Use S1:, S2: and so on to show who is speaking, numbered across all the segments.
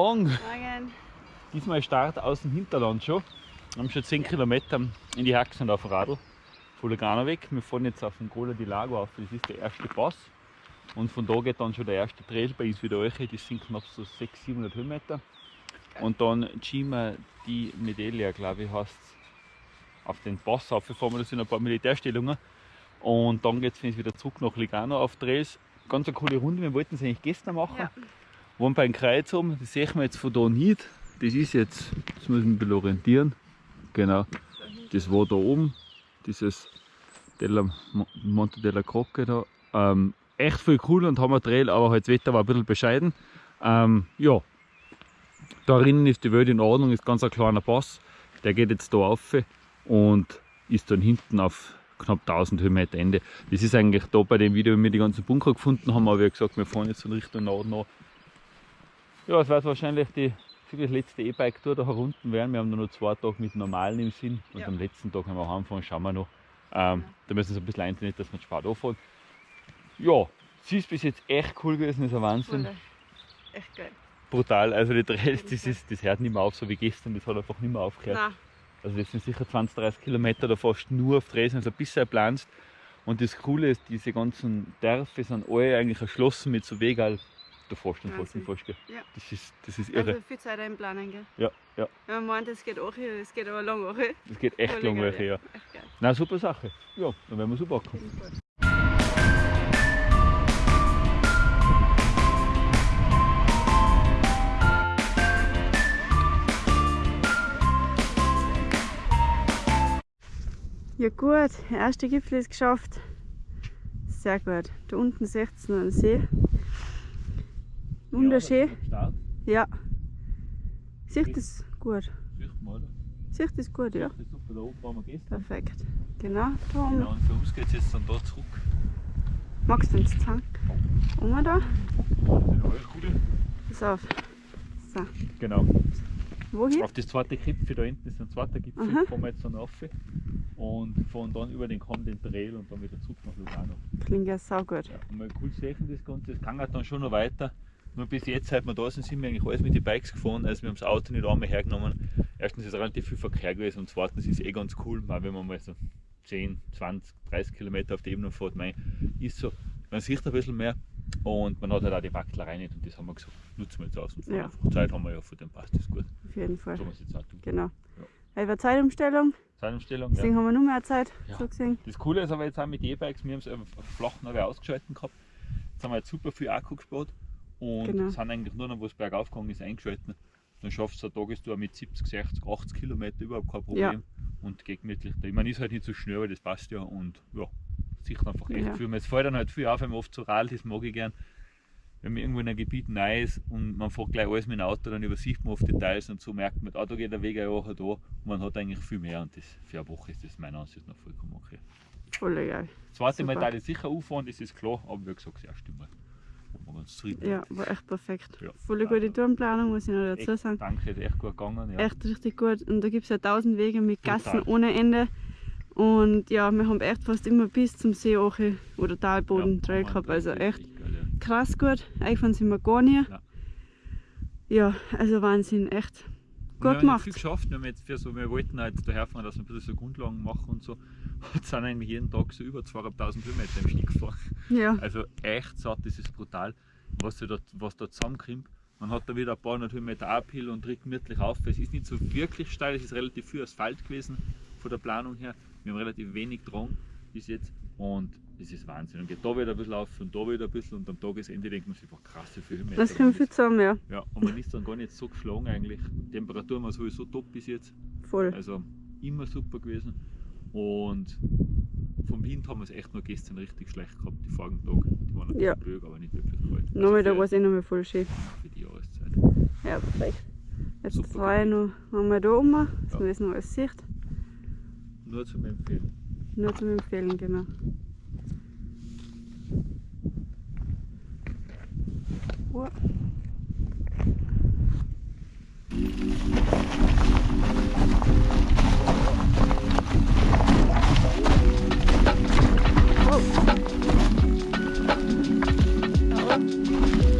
S1: Morgen.
S2: Morgen.
S1: Diesmal Start aus dem Hinterland schon. Wir haben schon 10 Kilometer in die Haxen auf dem Radl. Von weg. Wir fahren jetzt auf den Cola di Lago auf. Das ist der erste Pass. Und von da geht dann schon der erste Trail bei uns wieder euch. Das sind knapp so 600, 700 Höhenmeter. Und dann Cima di Medelia, glaube ich, heißt auf den Pass auf. fahren wir, das sind ein paar Militärstellungen. Und dann geht es wieder zurück nach Lugano auf Trails. Ganz eine coole Runde. Wir wollten es eigentlich gestern machen.
S2: Ja.
S1: Waren beim Kreuz oben, das sehen wir jetzt von da nicht. Das ist jetzt, das muss mich ein bisschen orientieren. Genau, das war da oben, dieses Della, Monte della Croce da. Ähm, echt viel cool und haben wir Trail, aber halt das Wetter war ein bisschen bescheiden. Ähm, ja, da drinnen ist die Welt in Ordnung, ist ganz ein kleiner Pass. Der geht jetzt da auf und ist dann hinten auf knapp 1000 Höhenmeter Ende. Das ist eigentlich da bei dem Video, wenn wir die ganzen Bunker gefunden haben, aber wie gesagt, wir fahren jetzt in Richtung Norden an. Ja, es wird wahrscheinlich die das letzte E-Bike-Tour da herunten werden. Wir haben nur noch zwei Tage mit normalen im Sinn und
S2: Ja.
S1: am letzten Tag, wenn wir heimfahren, schauen wir noch. Ähm, Da müssen wir uns ein bisschen einzeln, dass wir Spart anfahren. Ja, sie ist bis jetzt echt cool gewesen, das ist ein Wahnsinn.
S2: Voll. Echt geil.
S1: Brutal. Also die Trails, das, ist, das hört nicht mehr auf, so wie gestern, das hat einfach nicht mehr aufgehört.
S2: Nein,
S1: Also das sind sicher 20, 30 Kilometer da fast nur auf Dresden, also ein bisschen planst. Und das Coole ist, diese ganzen Dörfer sind alle eigentlich erschlossen mit so Wegal.
S2: Wahnsinn.
S1: nicht fast, gell?
S2: Ja.
S1: Das ist, das ist irre.
S2: also viel Zeit einplanen, gell?
S1: Ja, ja.
S2: Ja, man meint, es geht auch hier, es geht aber lang auch.
S1: Das geht echt lang
S2: geil,
S1: welche, ja.
S2: Geil.
S1: Na super Sache. Ja, dann werden wir so
S2: gut. Ja gut, der erste Gipfel ist geschafft. Sehr gut. Da unten seht ihr noch einen See. Wunderschön.
S1: Ja.
S2: Sicht ist gut.
S1: Sicht
S2: ist gut, ja. Perfekt. Genau, da oben.
S1: Genau, und für uns geht es jetzt dann da zurück.
S2: Magst du ins Zank? Oben da? Pass auf. So.
S1: Genau.
S2: Wohin?
S1: Auf das zweite Gipfel, da hinten ist ein zweiter Gipfel,
S2: Aha.
S1: fahren wir jetzt dann rauf und fahren dann über den Kamm den Trail und dann wieder zurück nach Lugano.
S2: Klingt ja saugut.
S1: Ja, und mal cool sehen das Ganze, es kann halt dann schon noch weiter. Nur bis jetzt, seit wir da sind, sind wir eigentlich alles mit den Bikes gefahren, also wir haben das Auto nicht einmal hergenommen. Erstens ist relativ viel Verkehr gewesen und zweitens ist es eh ganz cool, weil wenn man mal so 10, 20, 30 Kilometer auf der Ebene fährt, mei, ist so, man sieht ein bisschen mehr und man hat halt auch die Wacklerei nicht und das haben wir gesagt, nutzen wir jetzt aus und fahren
S2: Ja.
S1: Zeit haben wir ja, von dem passt das gut.
S2: Auf jeden Fall.
S1: So haben wir es jetzt auch tun.
S2: Genau. Weil war Zeitumstellung,
S1: Zeitumstellung,
S2: deswegen
S1: ja.
S2: haben wir nur mehr Zeit.
S1: Ja.
S2: So gesehen.
S1: Das Coole ist aber jetzt auch mit E-Bikes, wir haben es flach noch ausgeschalten gehabt. Jetzt haben wir jetzt super viel Akku gespart und
S2: Genau.
S1: sind eigentlich nur noch, wo es bergauf gegangen ist, eingeschalten. Dann schaffst du eine Tagestour mit 70, 60, 80 Kilometer überhaupt kein Problem.
S2: Ja.
S1: Und geht gemütlich. Ich meine, ist halt nicht so schnell, aber das passt ja. Und ja, sieht einfach echt
S2: Ja.
S1: viel. Es fällt dann halt viel auf, wenn man oft so radelt, das mag ich gern. Wenn man irgendwo in einem Gebiet neu ist und man fährt gleich alles mit dem Auto, dann übersieht man oft Details und so merkt man, ah, da geht der Weg ja auch da. Und man hat eigentlich viel mehr und das, für eine Woche ist das meiner Ansicht nach vollkommen okay.
S2: Voll geil.
S1: Das zweite Mal
S2: Super.
S1: darf ich sicher auffahren, das ist klar, aber wie gesagt, das erste Mal. Wir ganz zufrieden
S2: Ja, war echt perfekt.
S1: Ja.
S2: Voll gute Tourenplanung, muss ich noch
S1: Echt,
S2: dazu sagen.
S1: Danke, ist echt gut gegangen. Ja.
S2: Echt richtig gut. Und da gibt es ja tausend Wege mit Gassen
S1: Brutal.
S2: ohne Ende. Und ja, wir haben echt fast immer bis zum See auch oder Talboden
S1: Ja,
S2: Trail
S1: Mann,
S2: gehabt. Also echt
S1: geil, ja.
S2: krass gut. Eingefahren sind wir gar nicht.
S1: Ja.
S2: Ja, also Wahnsinn, echt
S1: Und wir
S2: gut
S1: haben
S2: gemacht.
S1: viel geschafft. Wir, haben jetzt für so, wir wollten halt daherfahren, dass wir ein bisschen so Grundlagen machen und so. Und sind eigentlich jeden Tag so über 2'500 Höhenmeter im Schnitt gefahren.
S2: Ja,
S1: Also echt satt, das ist brutal, was da, was da zusammenkommt. Man hat da wieder ein paar hundert Höhenmeter Uphill und tritt gemütlich auf. Es ist nicht so wirklich steil, es ist relativ viel Asphalt gewesen von der Planung her. Wir haben relativ wenig dran bis jetzt und es ist Wahnsinn. Und geht da wieder ein bisschen auf und da wieder ein bisschen und am Tagesende denkt man sich einfach krass, wie viele Höhenmeter.
S2: das kommt viel zusammen, ja.
S1: Ja, und man ist dann gar nicht so geschlagen eigentlich. Die Temperatur war sowieso top bis jetzt.
S2: Voll.
S1: Also immer super gewesen. Und vom Wind haben wir es echt nur gestern richtig schlecht gehabt, die vorigen Tage. Die waren ein bisschen
S2: Ja.
S1: böig, aber nicht wirklich kalt. Also
S2: Nachmittag
S1: für-
S2: war es eh noch mal voll schön.
S1: für die Jahreszeit.
S2: Ja, perfekt. Jetzt
S1: Super
S2: zwei noch, wir da oben, dass
S1: Ja.
S2: man das noch alles sieht.
S1: Nur zum Empfehlen.
S2: Nur zum Empfehlen, genau. Oh. Oh.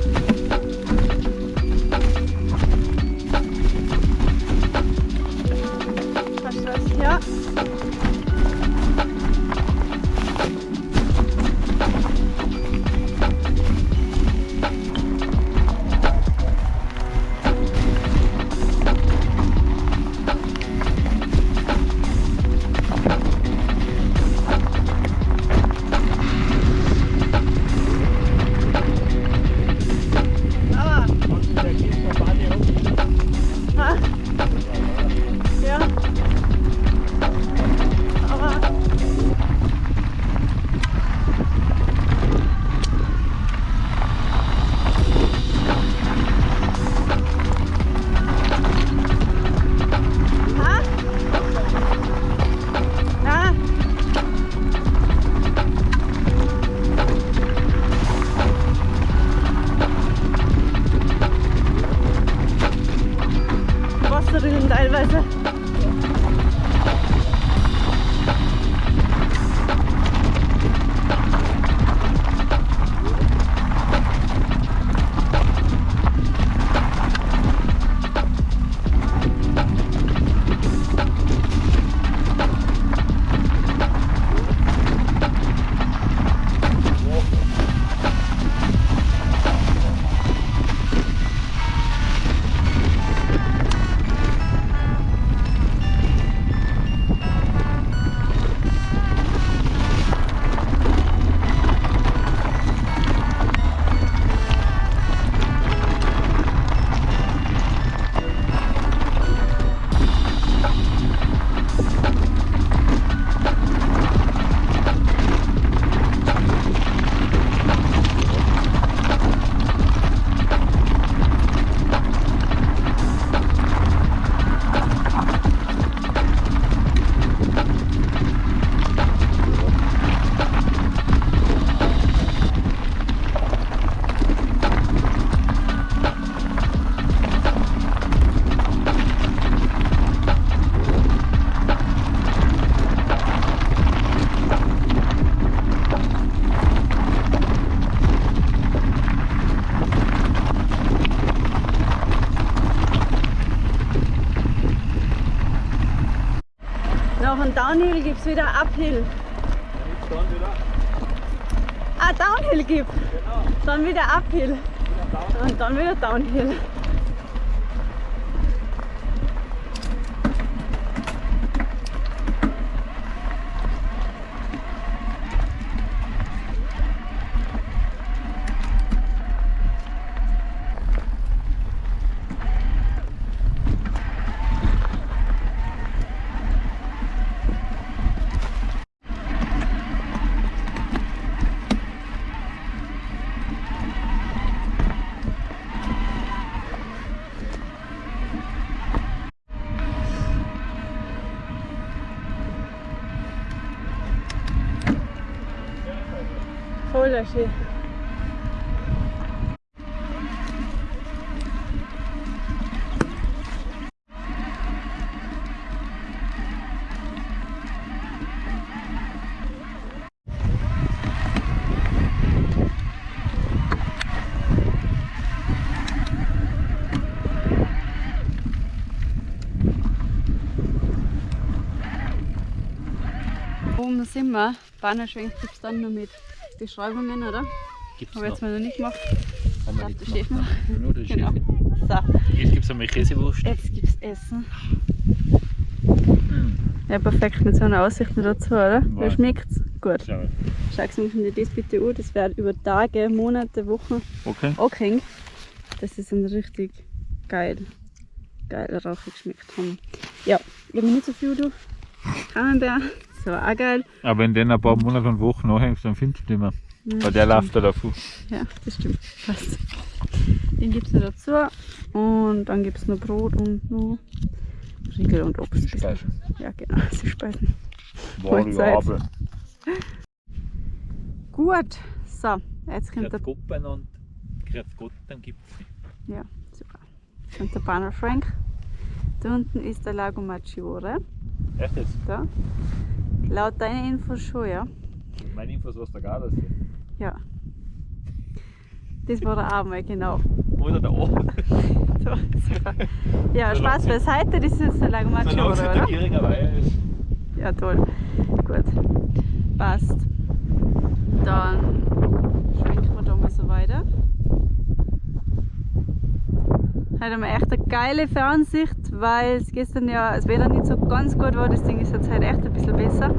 S2: Downhill gibt es wieder Uphill. Ah, Downhill gibt Dann wieder Uphill. Und dann wieder Downhill. Schön. Oben sind wir. Bannerschwenk gibt es dann nur mit Beschreibungen, oder?
S1: Gibt's
S2: Habe ich jetzt
S1: noch?
S2: mal noch nicht gemacht.
S1: Haben wir nicht gemacht. Nur der
S2: Genau. So,
S1: Jetzt gibt es einmal Käsewurst.
S2: jetzt gibt es Essen.
S1: Mm.
S2: Ja, perfekt mit so einer Aussicht noch dazu, oder? Wie
S1: Wow.
S2: schmeckt's? Gut.
S1: Schau.
S2: Mir das bitte an. Das wird über Tage, Monate, Wochen
S1: Okay.
S2: angehängt. Das ist ein richtig geil, geiler Rauch geschmeckt haben. Ja, ich habe nicht so viel du. Camembert, so auch geil.
S1: Aber wenn du den ein paar Monate und Wochen nachhängst, dann findest du ihn nicht mehr.
S2: Ja,
S1: Weil der läuft da davon.
S2: Ja, das stimmt. Passt. Den gibt es noch dazu. Und dann gibt es noch Brot und noch Riegel und Obst.
S1: Süßspeisen.
S2: Ja, genau, Süßspeisen.
S1: Variabel.
S2: Zeit. Gut, so, jetzt kommt der,
S1: Gott und Grüß Gott, dann gibt es
S2: ja, super. Jetzt kommt der Banner Frank. Da unten ist der Lago Maggiore.
S1: Echt jetzt?
S2: Da. Laut deiner Infos schon, ja.
S1: Meine Infos, was da gar ist.
S2: Ja. Das war der mal, genau.
S1: Oder da oben.
S2: So, super. Ja, Spaß beiseite, das ist der Lago Maggiore,
S1: der
S2: oder?
S1: Gieringer Weiher ist.
S2: Ja, toll. Gut. Passt. Dann schwenken wir da mal so weiter. Heute haben wir echt eine geile Fernsicht, weil es gestern ja das Wetter nicht so ganz gut war. Das Ding ist jetzt halt echt ein bisschen besser.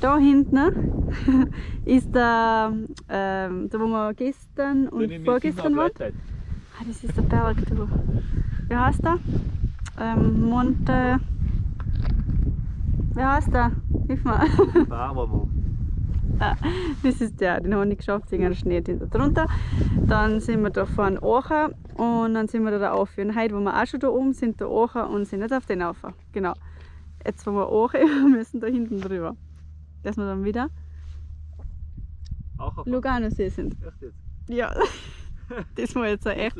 S2: Da hinten ist der, ähm, da wo wir gestern und vorgestern waren. Ah, das ist der Berg, du. Wie heißt der? Ähm, Monte. Wie heißt der? Hilf mir.
S1: Barmamo.
S2: Das ist der, den habe ich nicht geschafft, wegen einer Schneetinte drunter. Dann sind wir da vorne Aachen und dann sind wir da, da auf. Und heute, wo wir auch schon da oben sind, da Aachen und sind nicht auf den auf. Genau. Jetzt, wo wir Aachen wir müssen da hinten drüber. Dass wir dann wieder
S1: Auch auf
S2: Lugano-See sind.
S1: Echt jetzt?
S2: Ja, das war jetzt echt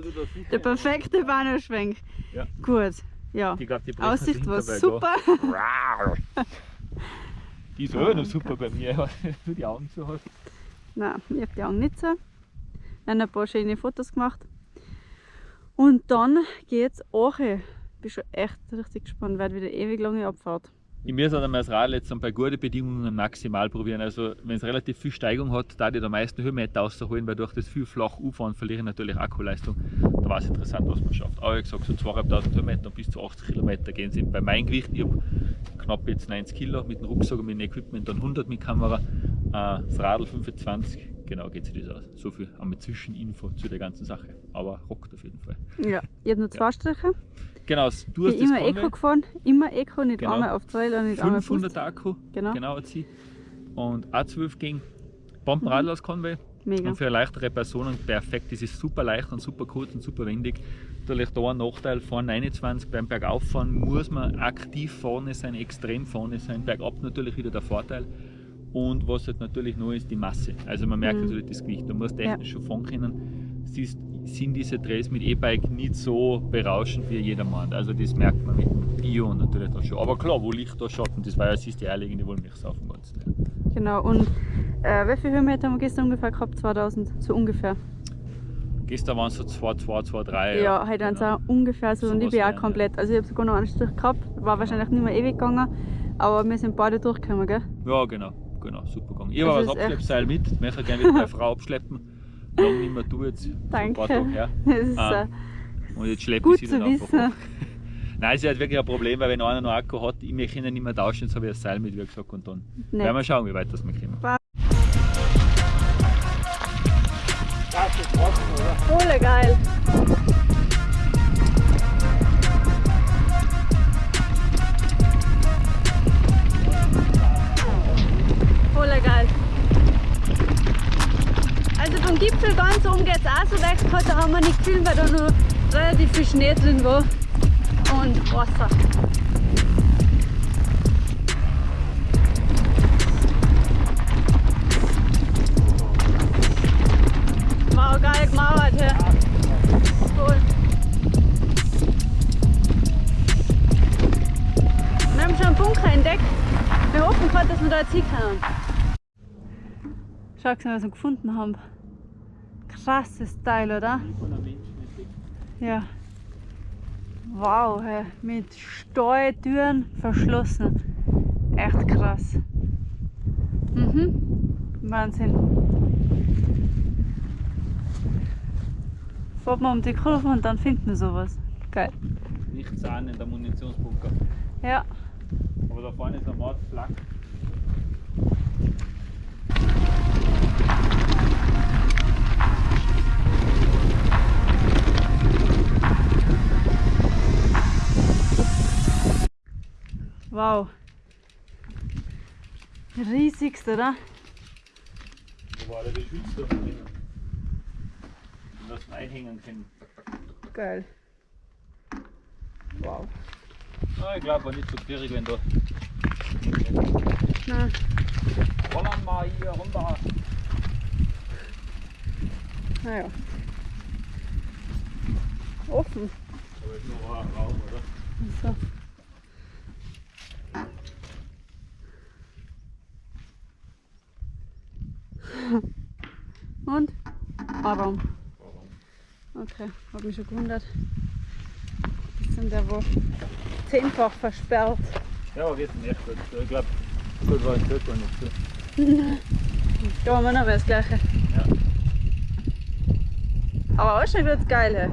S2: der perfekte Bahnhofschwenk.
S1: Ja.
S2: Gut, ja.
S1: Brechen
S2: Aussicht
S1: sich
S2: war super.
S1: Die ist auch noch super bei mir, wenn du die Augen zu hast.
S2: Nein, ich habe die Augen nicht so. Wir haben ein paar schöne Fotos gemacht. Und dann geht's auch. Ich bin schon echt richtig gespannt, wird wieder ewig lange Abfahrt.
S1: Ich muss dann das Rad jetzt dann bei guten Bedingungen maximal probieren. Also wenn es relativ viel Steigung hat, da die der meisten Höhenmeter rausholen, weil durch das viel flach U-Fahren verliere ich natürlich Akkuleistung. Da war es interessant, was man schafft. Aber wie gesagt, so 2500 Höhenmeter bis zu 80 Kilometer gehen sind bei meinem Gewicht. Ich habe knapp jetzt 90 Kilo mit dem Rucksack und mit dem Equipment, dann 100 mit Kamera, äh, das Radl 25. Genau geht sich das aus. So viel wir Zwischeninfo zu der ganzen Sache. Aber rockt auf jeden Fall.
S2: Ja, ich habe nur zwei Striche.
S1: Genau, du
S2: Ich
S1: hast
S2: immer
S1: das
S2: Eco gefahren. Immer Eco, nicht
S1: Genau.
S2: einmal auf Trail und nicht einmal
S1: 500
S2: Fuß.
S1: Akku,
S2: Genau.
S1: genau hat sie. Und A12 ging Bombenradl aus Conway.
S2: Mega.
S1: Und für leichtere Personen perfekt. Das ist super leicht und super kurz und super wendig. Natürlich da ein Nachteil, vorne 21 beim Bergauffahren muss man aktiv vorne sein, extrem vorne sein. Bergab natürlich wieder der Vorteil. Und was halt natürlich noch ist, die Masse. Also man merkt
S2: Mhm.
S1: natürlich das Gewicht. Du musst technisch schon fahren können. Siehst, sind diese Trails mit E-Bike nicht so berauschend wie jedermann. Also das merkt man mit dem Bio natürlich da schon. Aber klar, wo Licht da Schatten, das war ja siehst die eierlegende Wollmilchsau auf dem Ganzen. Ja.
S2: Genau. Und äh, wie viele Höhenmeter haben wir gestern ungefähr gehabt? 2000, so ungefähr.
S1: Gestern waren es so 2, 2, 2, 3.
S2: Ja, heute waren es auch ungefähr so. und ich bin auch
S1: ja.
S2: komplett. Also ich habe sogar noch einen Strich gehabt. War wahrscheinlich nicht mehr ewig gegangen. Aber wir sind beide durchgekommen, gell?
S1: Ja, genau, genau, super gegangen. Ich habe
S2: Das
S1: das Abschleppseil mit, möchte gerne wieder meine Frau abschleppen. Lange nicht mehr du jetzt, ein
S2: Danke.
S1: paar Tage her.
S2: Das ist
S1: Ah,
S2: äh,
S1: Und jetzt schleppe ich sie dann einfach
S2: wissen.
S1: hoch. Nein, es ist halt wirklich ein Problem, weil wenn einer noch Akku hat, ich möchte ihn nicht mehr tauschen, jetzt habe ich das Seil mit, wie gesagt, und dann
S2: Nett.
S1: werden wir schauen, wie weit das wir kommen.
S2: Voll geil. Vom Gipfel ganz oben geht es auch so leicht, heute haben wir nicht gefilmt, weil da noch relativ viel Schnee drin war. Und Wasser. Geil gemauert hier. Wir haben schon einen Bunker entdeckt. Wir hoffen gerade, dass wir da jetzt hinkommen. Schau was wir gefunden haben. Krasses Teil, oder? Ja. Wow, hey. mit Stahltüren verschlossen. Echt krass. Mhm. Wahnsinn. Fahrt man um die Kurve und dann findet man sowas. Geil.
S1: Nicht Zahn in der Munitionsbunker.
S2: Ja.
S1: Aber da vorne ist ein Mordflak.
S2: Wow. Riesigst, oder?
S1: Wo war der Geschütz da drinnen? Und das einhängen können.
S2: Geil. Wow.
S1: Ah, ich glaube, war nicht so schwierig, wenn da.
S2: Nein.
S1: Rollen mal hier runter.
S2: Naja. Offen.
S1: Aber ist noch ein Raum, oder?
S2: So. Und? Warum? Okay, hab mich schon gewundert. Das sind ja wohl zehnfach versperrt.
S1: Ja, aber jetzt nicht gut. Ich glaube, gut war ein Zirkel nicht so.
S2: Da haben wir noch mal das gleiche.
S1: Ja.
S2: Aber auch schon wird's geil. Hey.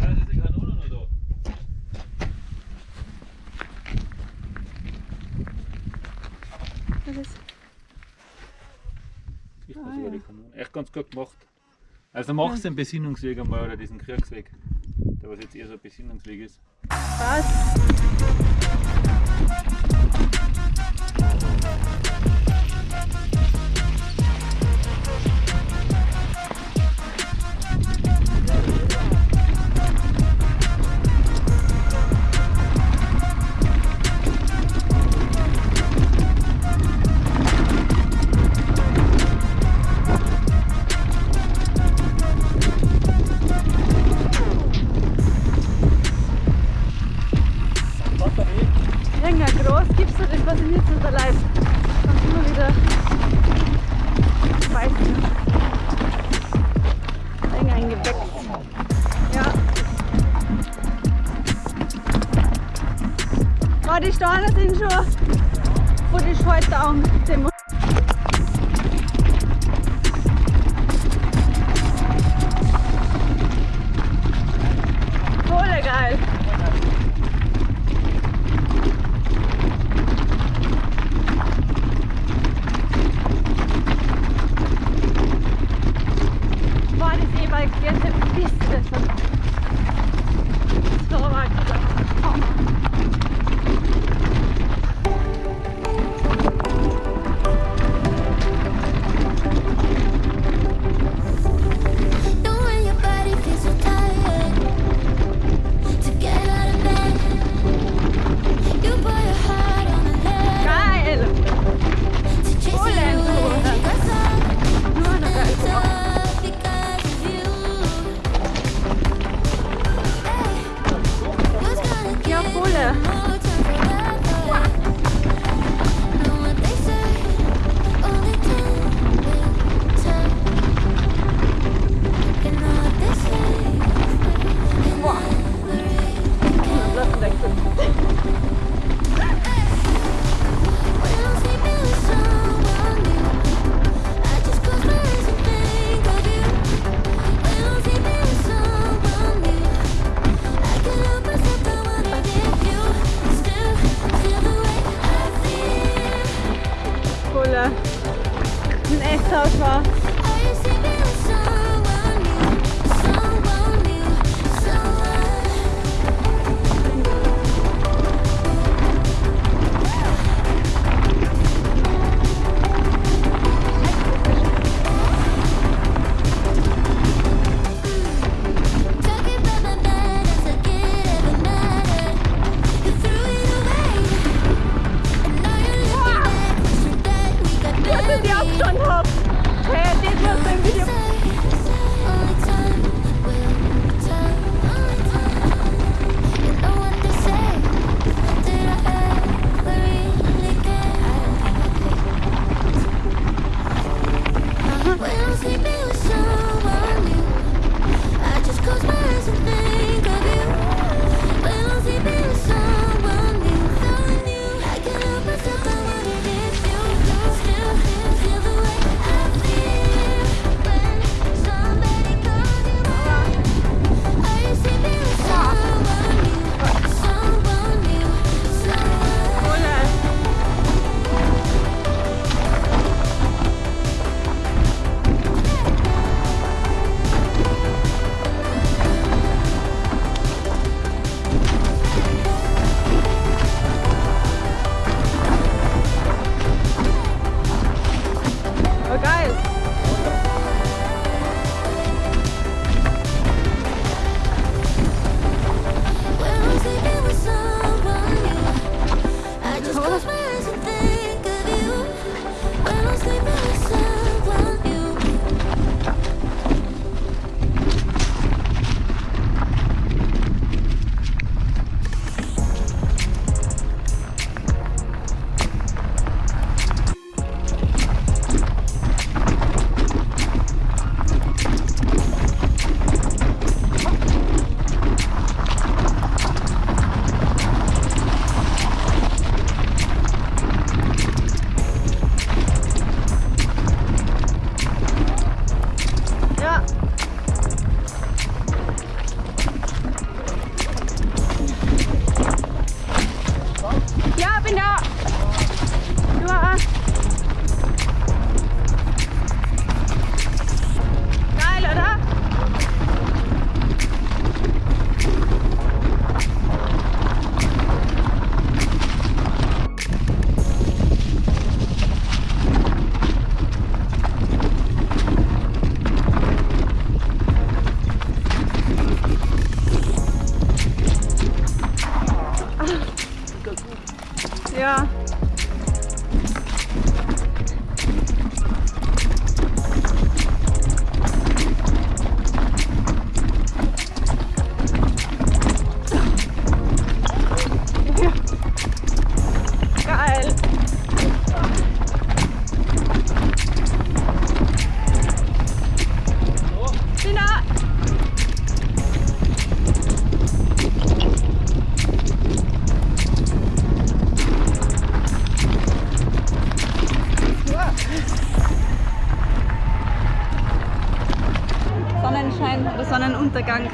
S1: Ja, das ist die Kanone noch da.
S2: Das ist
S1: Ich
S2: Ah, ja.
S1: die Kanone. Echt ganz gut gemacht. Also machst du den Besinnungsweg einmal oder diesen Kriegsweg, der was jetzt eher so ein Besinnungsweg ist.
S2: Was?
S3: Da sind schon von den Schaltern Voll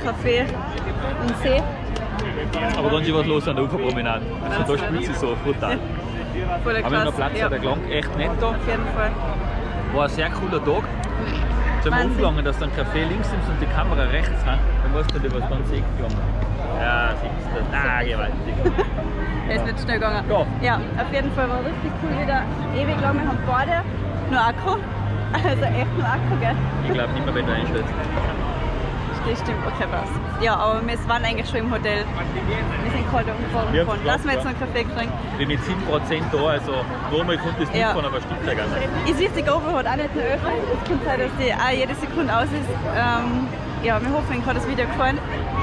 S2: Kaffee und See.
S1: Aber dann ist was los an der Uferpromenade. Also da spielt sie so brutal.
S2: Voll
S1: Haben wir noch. Platz,
S2: ja,
S1: der klang echt nett da.
S2: auf jeden Fall.
S1: War ein sehr cooler Tag. Jetzt haben wir umgegangen, dass du einen Kaffee links nimmst und die Kamera rechts hast. Dann musst du dir was ganz Eck gegangen. Ja, siehst du. Ah, gewaltig.
S2: Er ist nicht schnell gegangen.
S1: Ja.
S2: Ja, auf jeden Fall war richtig cool wieder. Ewig lang, wir haben beide nur Akku. Also echt nur Akku, gell?
S1: Ich glaube nicht mehr, wenn du einstellst.
S2: Das stimmt, okay, passt. Ja, aber wir waren eigentlich schon im Hotel. Wir sind gerade umgefahren. Lassen wir jetzt noch einen Kaffee trinken.
S1: Bin mit 7% da, also normal kommt das nicht
S2: Ja.
S1: von, aber stimmt ja gar nicht.
S2: Ich sehe, die GoPro hat auch nicht mehr öffnet. Es kann sein, dass die auch jede Sekunde aus ist. Ähm, ja, wir hoffen, Ihnen hat das Video gefallen.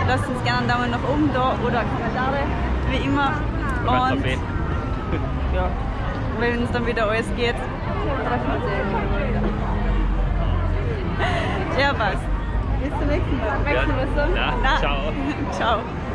S2: Lasst uns gerne einen Daumen nach oben da oder Kommentare, wie immer. Und ja, wenn es dann wieder alles geht, treffen wir uns wieder. Ja, passt. Bis zum nächsten Mal.
S1: Ja.
S2: Nein.
S1: ciao.
S2: ciao.